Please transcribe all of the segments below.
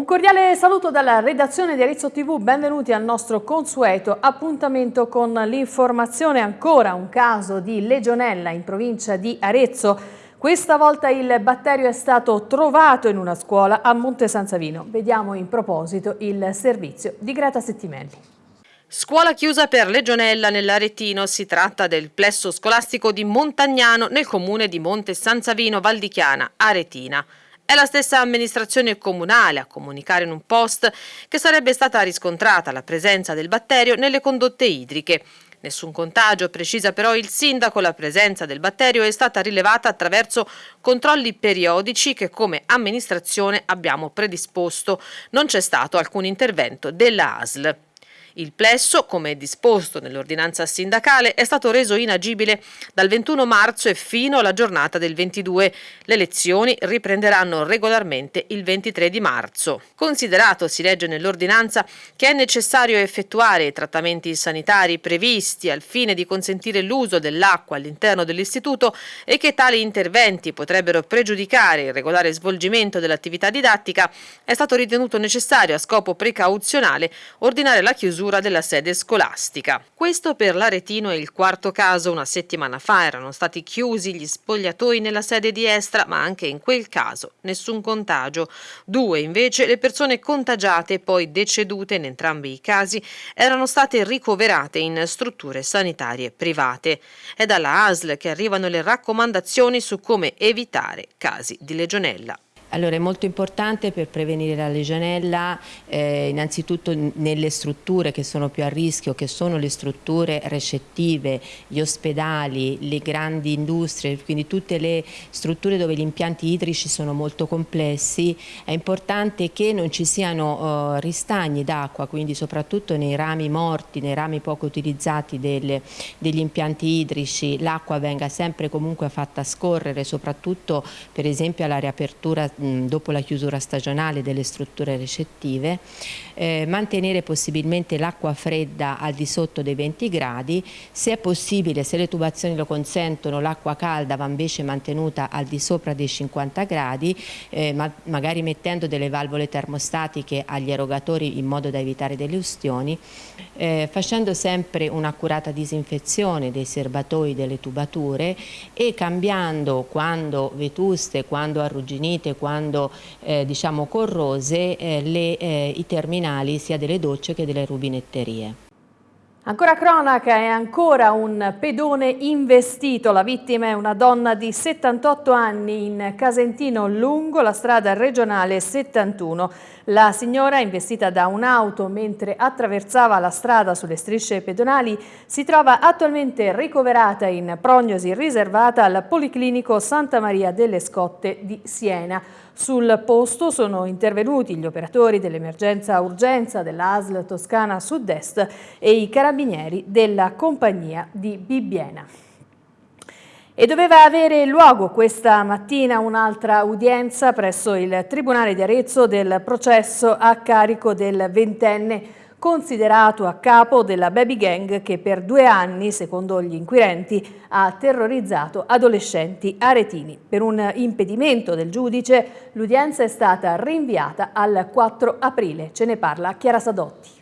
Un cordiale saluto dalla redazione di Arezzo TV, benvenuti al nostro consueto appuntamento con l'informazione ancora un caso di legionella in provincia di Arezzo. Questa volta il batterio è stato trovato in una scuola a Monte San Savino. Vediamo in proposito il servizio di Greta Settimelli. Scuola chiusa per legionella nell'Aretino, si tratta del plesso scolastico di Montagnano nel comune di Monte San Savino Valdichiana, Aretina. È la stessa amministrazione comunale a comunicare in un post che sarebbe stata riscontrata la presenza del batterio nelle condotte idriche. Nessun contagio, precisa però il sindaco, la presenza del batterio è stata rilevata attraverso controlli periodici che come amministrazione abbiamo predisposto. Non c'è stato alcun intervento della ASL. Il plesso, come disposto nell'ordinanza sindacale, è stato reso inagibile dal 21 marzo e fino alla giornata del 22. Le lezioni riprenderanno regolarmente il 23 di marzo. Considerato, si legge nell'ordinanza, che è necessario effettuare i trattamenti sanitari previsti al fine di consentire l'uso dell'acqua all'interno dell'istituto e che tali interventi potrebbero pregiudicare il regolare svolgimento dell'attività didattica, è stato ritenuto necessario a scopo precauzionale ordinare la chiusura chiusura della sede scolastica. Questo per l'Aretino è il quarto caso. Una settimana fa erano stati chiusi gli spogliatoi nella sede di Estra, ma anche in quel caso nessun contagio. Due invece le persone contagiate e poi decedute in entrambi i casi erano state ricoverate in strutture sanitarie private. È dalla ASL che arrivano le raccomandazioni su come evitare casi di legionella. Allora è molto importante per prevenire la legionella eh, innanzitutto nelle strutture che sono più a rischio, che sono le strutture recettive, gli ospedali, le grandi industrie, quindi tutte le strutture dove gli impianti idrici sono molto complessi, è importante che non ci siano uh, ristagni d'acqua, quindi soprattutto nei rami morti, nei rami poco utilizzati delle, degli impianti idrici, l'acqua venga sempre comunque fatta scorrere, soprattutto per esempio alla riapertura dopo la chiusura stagionale delle strutture recettive, eh, mantenere possibilmente l'acqua fredda al di sotto dei 20 gradi, se è possibile, se le tubazioni lo consentono, l'acqua calda va invece mantenuta al di sopra dei 50 gradi, eh, ma magari mettendo delle valvole termostatiche agli erogatori in modo da evitare delle ustioni, eh, facendo sempre un'accurata disinfezione dei serbatoi delle tubature e cambiando quando vetuste, quando arrugginite, quando quando eh, diciamo corrose eh, le, eh, i terminali sia delle docce che delle rubinetterie. Ancora cronaca è ancora un pedone investito, la vittima è una donna di 78 anni in Casentino lungo la strada regionale 71. La signora, investita da un'auto mentre attraversava la strada sulle strisce pedonali, si trova attualmente ricoverata in prognosi riservata al Policlinico Santa Maria delle Scotte di Siena. Sul posto sono intervenuti gli operatori dell'emergenza urgenza dell'ASL Toscana Sud-Est e i carabinieri della compagnia di Bibbiena. E doveva avere luogo questa mattina un'altra udienza presso il Tribunale di Arezzo del processo a carico del ventenne considerato a capo della baby gang che per due anni, secondo gli inquirenti, ha terrorizzato adolescenti aretini. Per un impedimento del giudice l'udienza è stata rinviata al 4 aprile. Ce ne parla Chiara Sadotti.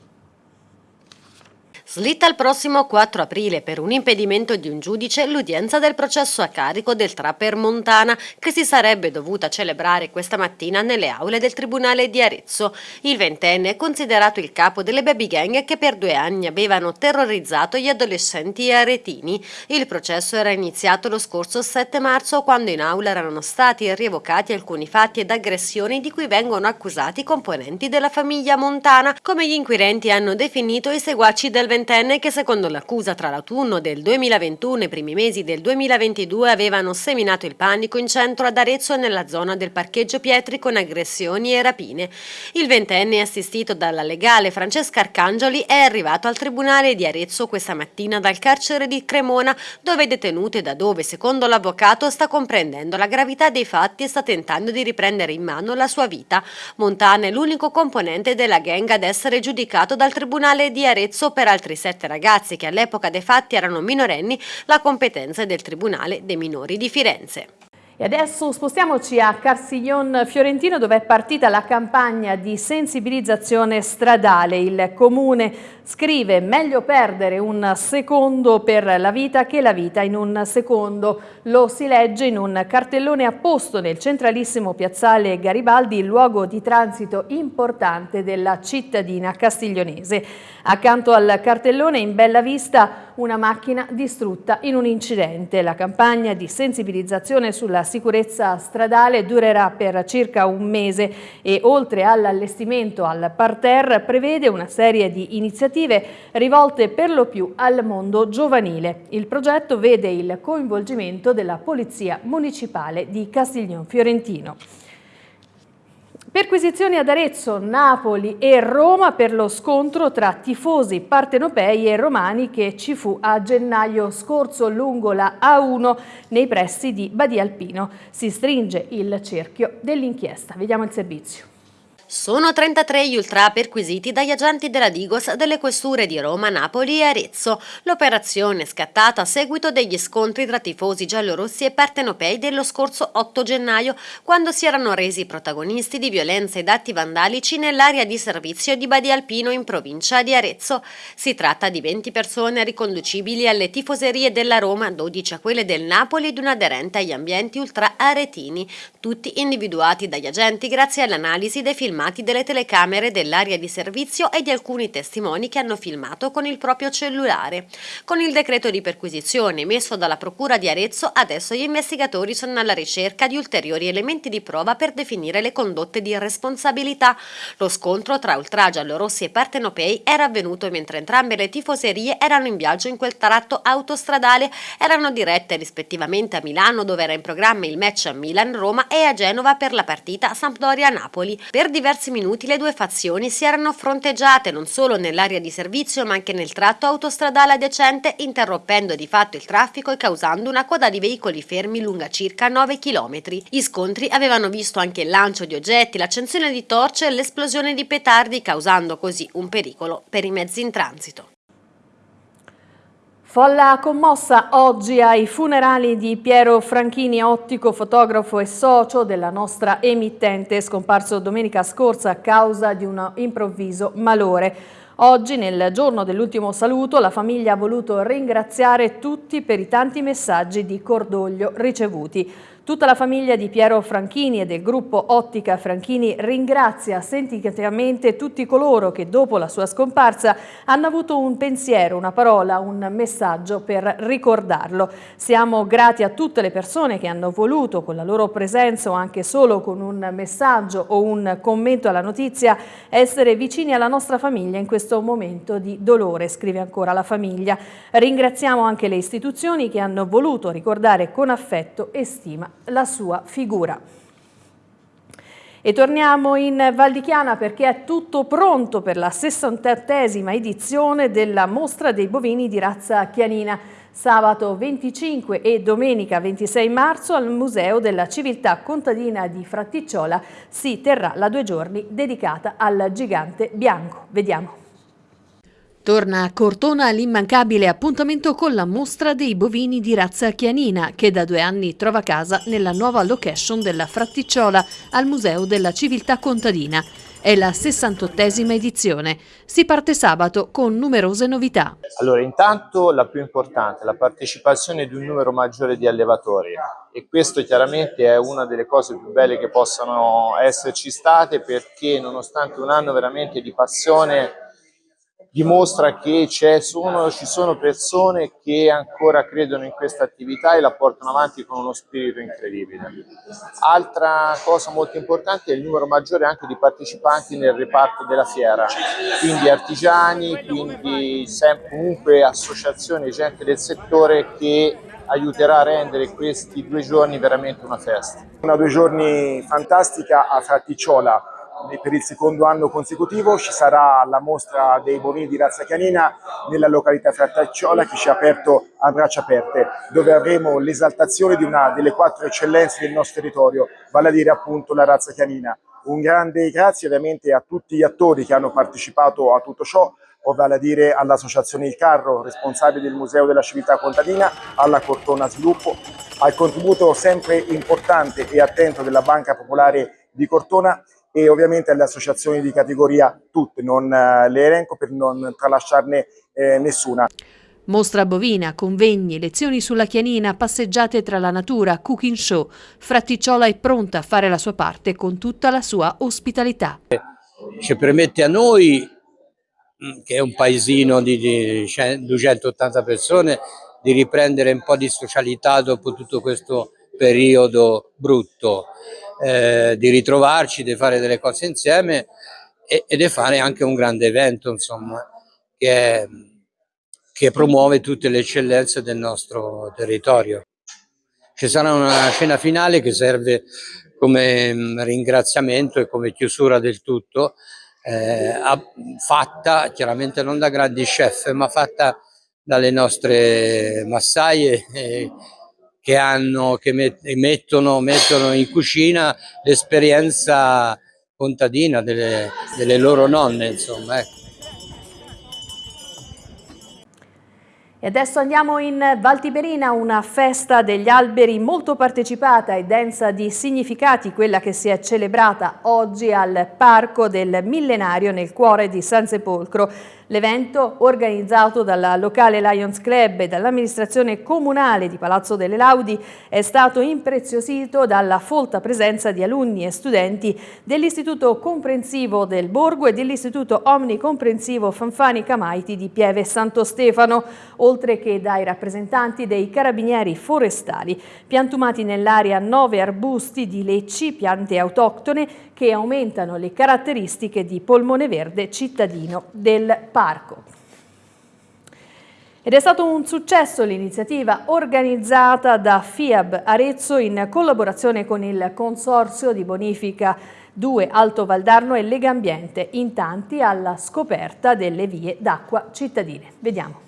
Slitta il prossimo 4 aprile per un impedimento di un giudice l'udienza del processo a carico del trapper Montana che si sarebbe dovuta celebrare questa mattina nelle aule del Tribunale di Arezzo. Il ventenne è considerato il capo delle baby gang che per due anni avevano terrorizzato gli adolescenti aretini. Il processo era iniziato lo scorso 7 marzo quando in aula erano stati rievocati alcuni fatti ed aggressioni di cui vengono accusati componenti della famiglia Montana, come gli inquirenti hanno definito i seguaci del ventenne ventenne che secondo l'accusa tra l'autunno del 2021 e i primi mesi del 2022 avevano seminato il panico in centro ad Arezzo nella zona del parcheggio Pietri con aggressioni e rapine. Il ventenne assistito dalla legale Francesca Arcangioli è arrivato al tribunale di Arezzo questa mattina dal carcere di Cremona dove è detenuto e da dove secondo l'avvocato sta comprendendo la gravità dei fatti e sta tentando di riprendere in mano la sua vita. Montana è l'unico componente della gang ad essere giudicato dal tribunale di Arezzo per altri altri sette ragazzi che all'epoca dei fatti erano minorenni, la competenza del Tribunale dei minori di Firenze. E adesso spostiamoci a Carsiglion Fiorentino dove è partita la campagna di sensibilizzazione stradale. Il comune scrive meglio perdere un secondo per la vita che la vita in un secondo. Lo si legge in un cartellone apposto nel centralissimo piazzale Garibaldi, luogo di transito importante della cittadina castiglionese. Accanto al cartellone in bella vista una macchina distrutta in un incidente. La campagna di sensibilizzazione sulla sicurezza stradale durerà per circa un mese e oltre all'allestimento al parterre prevede una serie di iniziative rivolte per lo più al mondo giovanile. Il progetto vede il coinvolgimento della Polizia Municipale di Castiglion Fiorentino. Perquisizioni ad Arezzo, Napoli e Roma per lo scontro tra tifosi partenopei e romani che ci fu a gennaio scorso lungo la A1 nei pressi di Badia Alpino. Si stringe il cerchio dell'inchiesta. Vediamo il servizio. Sono 33 gli ultra perquisiti dagli agenti della Digos delle questure di Roma, Napoli e Arezzo. L'operazione è scattata a seguito degli scontri tra tifosi giallorossi e partenopei dello scorso 8 gennaio, quando si erano resi protagonisti di violenze ed atti vandalici nell'area di servizio di Badia Alpino in provincia di Arezzo. Si tratta di 20 persone riconducibili alle tifoserie della Roma, 12 a quelle del Napoli ed un aderente agli ambienti ultra aretini, tutti individuati dagli agenti grazie all'analisi dei film filmati delle telecamere dell'area di servizio e di alcuni testimoni che hanno filmato con il proprio cellulare. Con il decreto di perquisizione emesso dalla Procura di Arezzo, adesso gli investigatori sono alla ricerca di ulteriori elementi di prova per definire le condotte di responsabilità. Lo scontro tra ultragiallorossi e partenopei era avvenuto mentre entrambe le tifoserie erano in viaggio in quel tratto autostradale, erano dirette rispettivamente a Milano dove era in programma il match a Milan-Roma e a Genova per la partita Sampdoria-Napoli. Per diversi diversi minuti le due fazioni si erano fronteggiate non solo nell'area di servizio ma anche nel tratto autostradale adiacente interrompendo di fatto il traffico e causando una coda di veicoli fermi lunga circa 9 km. Gli scontri avevano visto anche il lancio di oggetti, l'accensione di torce e l'esplosione di petardi causando così un pericolo per i mezzi in transito. Folla commossa oggi ai funerali di Piero Franchini, ottico, fotografo e socio della nostra emittente, scomparso domenica scorsa a causa di un improvviso malore. Oggi, nel giorno dell'ultimo saluto, la famiglia ha voluto ringraziare tutti per i tanti messaggi di cordoglio ricevuti. Tutta la famiglia di Piero Franchini e del gruppo Ottica Franchini ringrazia sentitivamente tutti coloro che dopo la sua scomparsa hanno avuto un pensiero, una parola, un messaggio per ricordarlo. Siamo grati a tutte le persone che hanno voluto con la loro presenza o anche solo con un messaggio o un commento alla notizia essere vicini alla nostra famiglia in questo momento di dolore, scrive ancora la famiglia. Ringraziamo anche le istituzioni che hanno voluto ricordare con affetto e stima la sua figura. E torniamo in Val di Chiana perché è tutto pronto per la 68esima edizione della Mostra dei bovini di razza chianina. Sabato 25 e domenica 26 marzo al Museo della Civiltà Contadina di Fratticciola si terrà la due giorni dedicata al gigante bianco. Vediamo. Torna a Cortona l'immancabile appuntamento con la mostra dei bovini di razza chianina che da due anni trova casa nella nuova location della Fratticciola al Museo della Civiltà Contadina. È la 68esima edizione. Si parte sabato con numerose novità. Allora, intanto la più importante, la partecipazione di un numero maggiore di allevatori e questo chiaramente è una delle cose più belle che possano esserci state perché nonostante un anno veramente di passione dimostra che sono, ci sono persone che ancora credono in questa attività e la portano avanti con uno spirito incredibile. Altra cosa molto importante è il numero maggiore anche di partecipanti nel reparto della fiera, quindi artigiani, quindi comunque associazioni, gente del settore che aiuterà a rendere questi due giorni veramente una festa. Una due giorni fantastica a Fratticciola, per il secondo anno consecutivo ci sarà la mostra dei bovini di razza canina nella località Frattacciola che ci ha aperto a braccia aperte, dove avremo l'esaltazione di una delle quattro eccellenze del nostro territorio, vale a dire appunto la razza canina. Un grande grazie ovviamente a tutti gli attori che hanno partecipato a tutto ciò, vale a dire all'Associazione Il Carro, responsabile del Museo della Civiltà Contadina, alla Cortona Sviluppo, al contributo sempre importante e attento della Banca Popolare di Cortona e ovviamente alle associazioni di categoria tutte, non eh, le elenco per non tralasciarne eh, nessuna. Mostra bovina, convegni, lezioni sulla chianina, passeggiate tra la natura, cooking show. Fratticiola è pronta a fare la sua parte con tutta la sua ospitalità. Ci permette a noi, mm, che è un paesino di, di 280 persone, di riprendere un po' di socialità dopo tutto questo periodo brutto, eh, di ritrovarci, di fare delle cose insieme e, e di fare anche un grande evento, insomma, che che promuove tutte le eccellenze del nostro territorio. Ci sarà una scena finale che serve come mm, ringraziamento e come chiusura del tutto, eh, fatta chiaramente non da grandi chef, ma fatta dalle nostre massaie eh, che, hanno, che mettono, mettono in cucina l'esperienza contadina delle, delle, loro nonne. Insomma, ecco. E adesso andiamo in Val Tiberina, una festa degli alberi molto partecipata e densa di significati, quella che si è celebrata oggi al Parco del Millenario nel cuore di San Sepolcro. L'evento, organizzato dalla locale Lions Club e dall'amministrazione comunale di Palazzo delle Laudi, è stato impreziosito dalla folta presenza di alunni e studenti dell'Istituto Comprensivo del Borgo e dell'Istituto Omnicomprensivo Fanfani Camaiti di Pieve Santo Stefano, oltre che dai rappresentanti dei carabinieri forestali. Piantumati nell'area nove arbusti di lecci, piante autoctone, che aumentano le caratteristiche di polmone verde cittadino del parco. Ed è stato un successo l'iniziativa organizzata da FIAB Arezzo in collaborazione con il Consorzio di Bonifica 2 Alto Valdarno e Legambiente, in tanti alla scoperta delle vie d'acqua cittadine. Vediamo.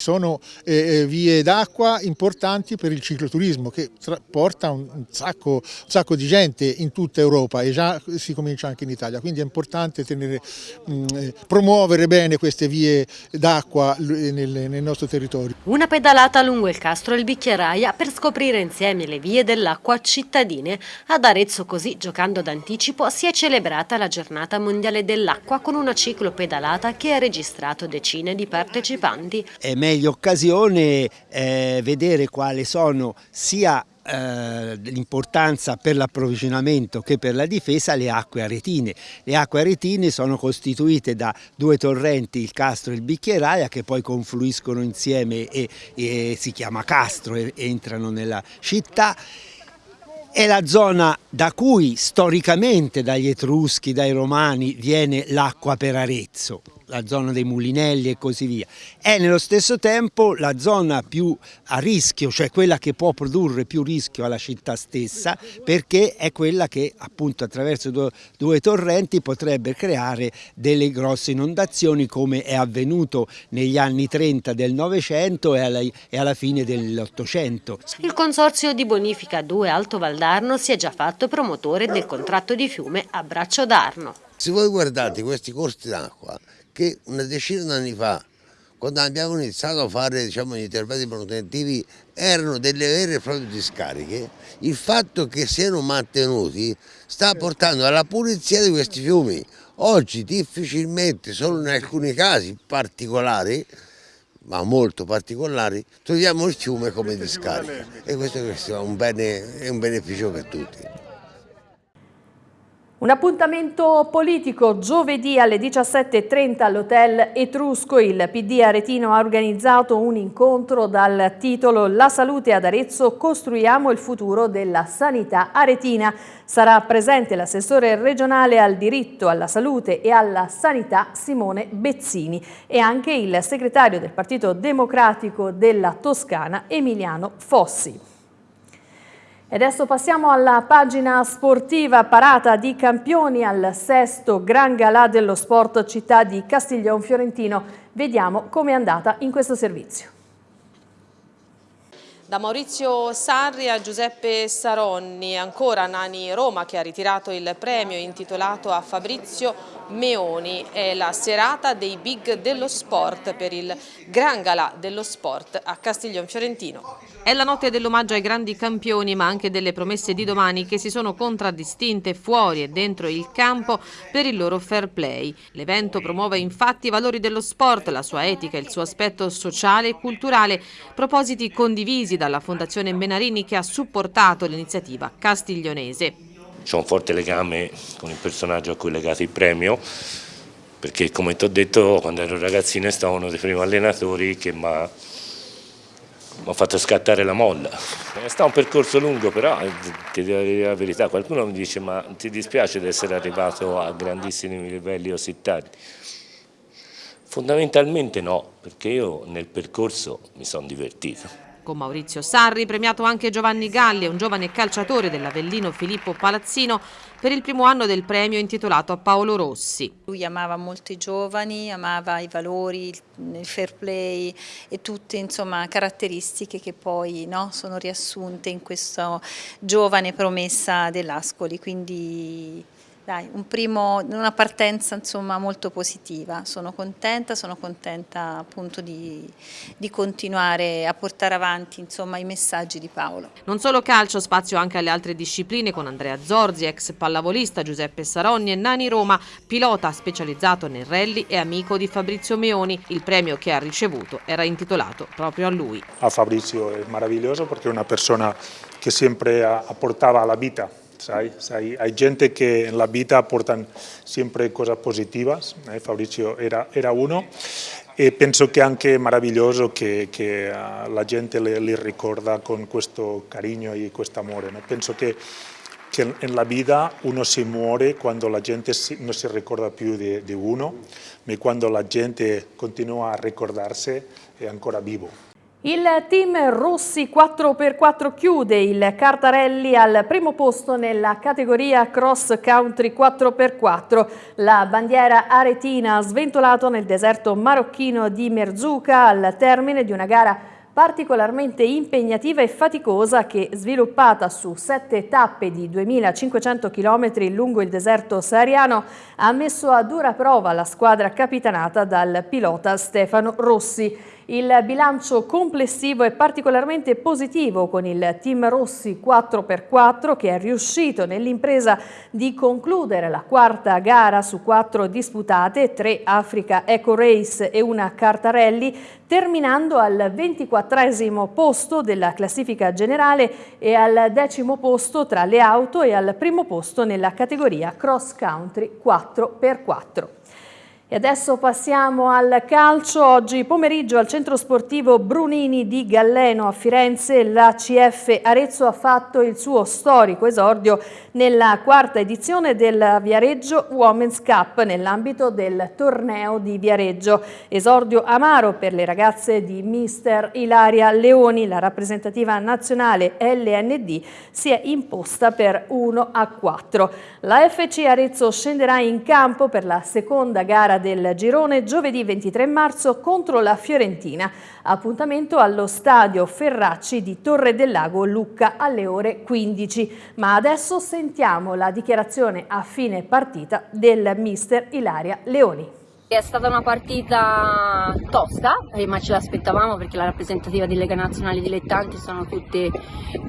Sono eh, eh, vie d'acqua importanti per il cicloturismo che porta un, sacco, un, sacco, di gente in tutta Europa e già si comincia anche in Italia, quindi è importante tenere, mh, mm, eh, promuovere bene queste vie d'acqua nel, nel, nostro territorio. Una pedalata lungo il Castro e il Bicchieraia per scoprire insieme le vie dell'acqua cittadine. Ad Arezzo così, giocando d'anticipo, si è celebrata la giornata mondiale dell'acqua con una ciclopedalata che ha registrato decine di partecipanti. È meglio occasione eh, vedere quali sono sia eh, l'importanza per l'approvvigionamento che per la difesa le acque aretine. Le acque aretine sono costituite da due torrenti, il Castro e il Bicchieraia, che poi confluiscono insieme e, e si chiama Castro e entrano nella città. È la zona da cui storicamente dagli Etruschi, dai Romani, viene l'acqua per Arezzo la zona dei mulinelli e così via. È nello stesso tempo la zona più a rischio, cioè quella che può produrre più rischio alla città stessa perché è quella che appunto attraverso due, due torrenti potrebbe creare delle grosse inondazioni come è avvenuto negli anni 30 del Novecento e alla, e alla fine dell'Ottocento. Il Consorzio di Bonifica 2 Alto Valdarno si è già fatto promotore del contratto di fiume a Braccio d'Arno. Se voi guardate questi corsi d'acqua che una decina di anni fa, quando abbiamo iniziato a fare diciamo, gli interventi manutentivi, erano delle vere e proprie discariche, il fatto che siano mantenuti sta portando alla pulizia di questi fiumi. Oggi difficilmente, solo in alcuni casi particolari, ma molto particolari, troviamo il fiume come discarica e questo è un, bene, è un beneficio per tutti. Un appuntamento politico giovedì alle 17.30 all'Hotel Etrusco. Il PD Aretino ha organizzato un incontro dal titolo La salute ad Arezzo, costruiamo il futuro della sanità aretina. Sarà presente l'assessore regionale al diritto, alla salute e alla sanità Simone Bezzini e anche il segretario del Partito Democratico della Toscana Emiliano Fossi. E adesso passiamo alla pagina sportiva parata di campioni al sesto Gran Galà dello Sport città di Castiglione Fiorentino. Vediamo com'è andata in questo servizio. Da Maurizio Sarri a Giuseppe Saronni, ancora Nani Roma che ha ritirato il premio intitolato a Fabrizio Meoni. È la serata dei big dello sport per il Gran Galà dello Sport a Castiglion Fiorentino. È la notte dell'omaggio ai grandi campioni ma anche delle promesse di domani che si sono contraddistinte fuori e dentro il campo per il loro fair play. L'evento promuove infatti i valori dello sport, la sua etica, il suo aspetto sociale e culturale, propositi condivisi dalla Fondazione Benarini che ha supportato l'iniziativa castiglionese. C'è un forte legame con il personaggio a cui è legato il premio perché come ti ho detto quando ero ragazzino è stato uno dei primi allenatori che mi ha mi ha fatto scattare la molla. È stato un percorso lungo però, eh, ti devo dire la verità, qualcuno mi dice ma ti dispiace di essere arrivato a grandissimi livelli così tardi? Fondamentalmente no, perché io nel percorso mi sono divertito. Con Maurizio Sarri, premiato anche Giovanni Galli, un giovane calciatore dell'Avellino Filippo Palazzino, per il primo anno del premio intitolato a Paolo Rossi. Lui amava molto i giovani, amava i valori, il fair play e tutte insomma, caratteristiche che poi no, sono riassunte in questa giovane promessa dell'Ascoli. Quindi dai, un primo, una partenza insomma, molto positiva, sono contenta, sono contenta appunto di, di continuare a portare avanti insomma, i messaggi di Paolo. Non solo calcio, spazio anche alle altre discipline con Andrea Zorzi, ex pallavolista Giuseppe Saronni e Nani Roma, pilota specializzato nel rally e amico di Fabrizio Meoni. Il premio che ha ricevuto era intitolato proprio a lui. A Fabrizio è meraviglioso perché è una persona che sempre apportava alla vita hay gente que en la vida aportan siempre cosas positivas, eh? Fabrizio era, era uno, e penso che è anche meraviglioso che, che uh, la gente le, le, ricorda con questo cariño e questo amore. No? Penso che, che nella vita uno si muore quando la gente si, non si ricorda di uno, ma quando la gente continua a ricordarsi è ancora vivo. Il team Rossi 4x4 chiude il Cartarelli al primo posto nella categoria Cross Country 4x4. La bandiera aretina ha sventolato nel deserto marocchino di Merzuca al termine di una gara particolarmente impegnativa e faticosa che, sviluppata su sette tappe di 2500 km lungo il deserto sahariano, ha messo a dura prova la squadra capitanata dal pilota Stefano Rossi. Il bilancio complessivo è particolarmente positivo con il team Rossi 4x4 che è riuscito nell'impresa di concludere la quarta gara su quattro disputate, tre Africa Eco Race e una Cartarelli, terminando al 24 posto della classifica generale e al decimo posto tra le auto e al primo posto nella categoria Cross Country 4x4. E adesso passiamo al calcio. Oggi pomeriggio al centro sportivo Brunini di Galleno a Firenze la CF Arezzo ha fatto il suo storico esordio nella quarta edizione del Viareggio Women's Cup nell'ambito del torneo di Viareggio. Esordio amaro per le ragazze di mister Ilaria Leoni, la rappresentativa nazionale LND si è imposta per 1 a 4. La FC Arezzo scenderà in campo per la seconda gara del girone giovedì 23 marzo contro la Fiorentina. Appuntamento allo stadio Ferracci di Torre del Lago Lucca alle ore 15. Ma adesso sentiamo la dichiarazione a fine partita del mister Ilaria Leoni. È stata una partita tosta, eh, ma ce l'aspettavamo perché la rappresentativa di Lega Nazionale Dilettanti sono tutte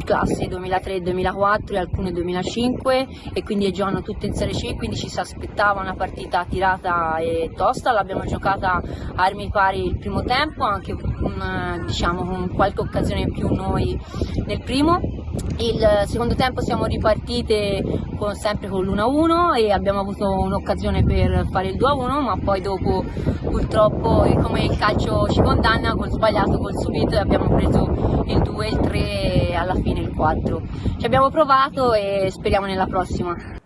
classi 2003-2004 e alcune 2005 e quindi giocano tutte in Serie C, quindi ci si aspettava una partita tirata e tosta, l'abbiamo giocata a armi pari il primo tempo, anche con, diciamo, con qualche occasione in più noi nel primo. Il secondo tempo siamo ripartite con, sempre con l'1-1 e abbiamo avuto un'occasione per fare il 2-1 ma poi dopo purtroppo come il calcio ci condanna col sbagliato, col subito abbiamo preso il 2, il 3 e alla fine il 4. Ci abbiamo provato e speriamo nella prossima.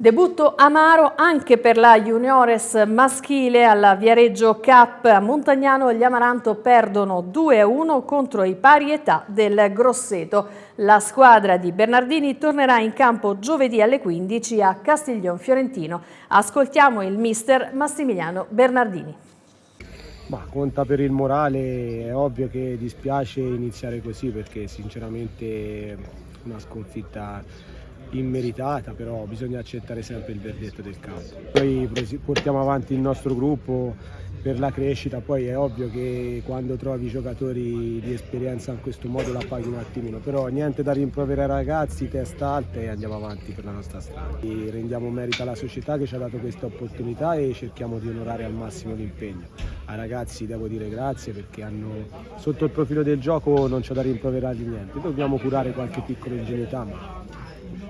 Debutto amaro anche per la juniores maschile alla Viareggio Cup. A Montagnano gli Amaranto perdono 2-1 contro i pari età del Grosseto. La squadra di Bernardini tornerà in campo giovedì alle 15 a Castiglion Fiorentino. Ascoltiamo il mister Massimiliano Bernardini. Ma conta per il morale, è ovvio che dispiace iniziare così perché sinceramente una sconfitta immeritata, però bisogna accettare sempre il verdetto del campo. Noi portiamo avanti il nostro gruppo per la crescita, poi è ovvio che quando trovi giocatori di esperienza in questo modo la paghi un attimino, però niente da rimproverare ragazzi, testa alta e andiamo avanti per la nostra strada. E rendiamo merito alla società che ci ha dato questa opportunità e cerchiamo di onorare al massimo l'impegno. Ai ragazzi devo dire grazie perché hanno, sotto il profilo del gioco non c'è da rimproverargli niente, dobbiamo curare qualche piccola ingenuità ma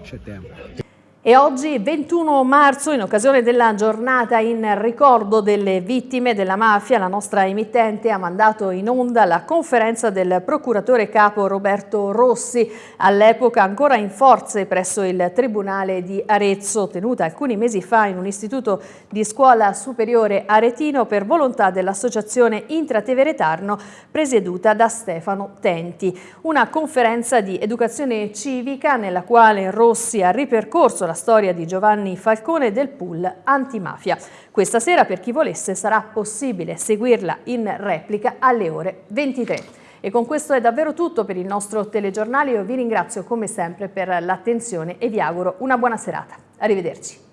c'è tempo. E oggi, 21 marzo, in occasione della giornata in ricordo delle vittime della mafia, la nostra emittente ha mandato in onda la conferenza del procuratore capo Roberto Rossi, all'epoca ancora in forze presso il Tribunale di Arezzo, tenuta alcuni mesi fa in un istituto di scuola superiore aretino per volontà dell'Associazione Intrateveretarno presieduta da Stefano Tenti. Una conferenza di educazione civica nella quale Rossi ha ripercorso la storia di Giovanni Falcone del pool antimafia. Questa sera per chi volesse sarà possibile seguirla in replica alle ore 23. E con questo è davvero tutto per il nostro telegiornale. Io vi ringrazio come sempre per l'attenzione e vi auguro una buona serata. Arrivederci.